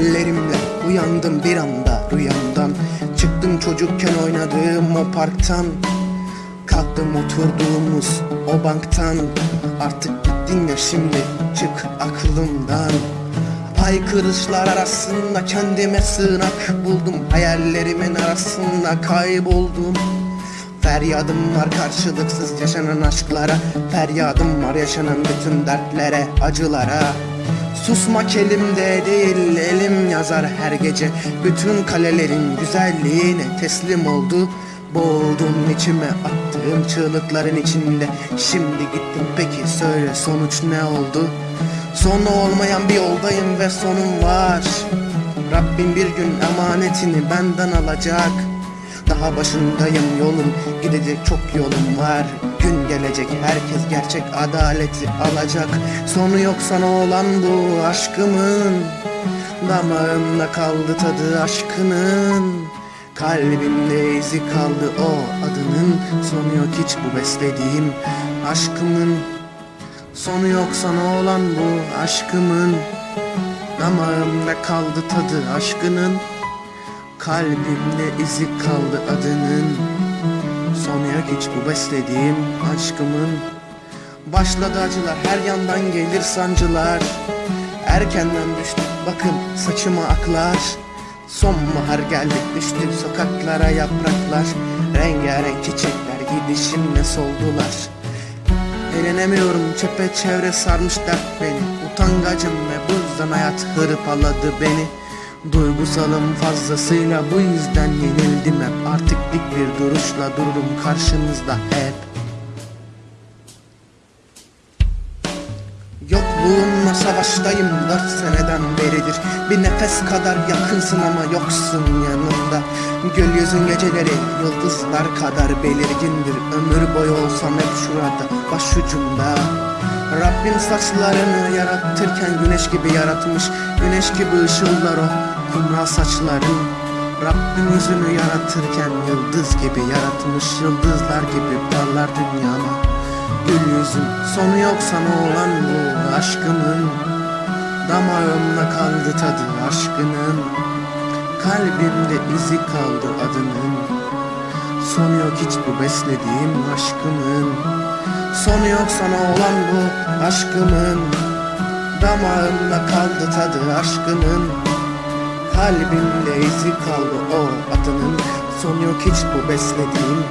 Hayallerimle uyandım bir anda rüyamdan. Çıktım çocukken oynadığım o parktan. Kalktım oturduğumuz o banktan. Artık gittin ya şimdi çık aklımdan. Haykırışlar arasında kendime sığınak buldum. Hayallerimin arasında kayboldum. Feryadım var karşılıksız yaşanan aşklara. Feryadım var yaşanan bütün dertlere, acılara Susmak elimde değil elim yazar her gece. Bütün kalelerin güzelliğine teslim oldu. Boğuldum içime attığım çığlıkların içinde. Şimdi gittim peki söyle sonuç ne oldu? Sonu olmayan bir yoldayım ve sonum var. Rabbim bir gün emanetini benden alacak. Daha başındayım yolum gidecek çok yolum var. Gün gelecek. Herkes gerçek adaleti alacak. Sonu yok sana olan bu aşkımın. Damağımda kaldı tadı aşkının. Kalbimde izi kaldı o adının. Sonu yok hiç bu beslediğim aşkımın. Sonu yok sana olan bu aşkımın. Damağımda kaldı tadı aşkının. Kalbimde izi kaldı adının Yok hiç bu beslediğim aşkımın. Başladı acılar her yandan gelir sancılar. Erkenden düştük bakın saçıma aklar. Sonbahar geldik düştük sokaklara yapraklar. Rengarenk çiçekler gidişimle soldular. Eğlenemiyorum çepeçevre sarmış dert beni. Utangacım ve bu yüzden hayat hırpaladı beni Duygusalım fazlasıyla bu yüzden yenildim hep. Artık dik bir duruşla dururum karşınızda hep. Yokluğunla savaştayım dört seneden beridir. Bir nefes kadar yakınsın ama yoksun yanımda. Gökyüzün geceleri yıldızlar kadar belirgindir. Ömür boyu olsam hep şurada başucumda Rabbim saçlarını yaratırken güneş gibi yaratmış Güneş gibi ışıldar o kumral saçların Rabbim yüzünü yaratırken yıldız gibi yaratmış Yıldızlar gibi parlar dünyama Gül yüzüm sonu yok sana olan bu aşkımın Damağımda kaldı tadı aşkının. Kalbimde izi kaldı adının Sonu yok hiç bu beslediğim aşkımın. Sonu yok sana olan bu aşkımın. Damağımda kaldı tadı aşkının Kalbimde izi kaldı o adının Sonu yok hiç bu beslediğim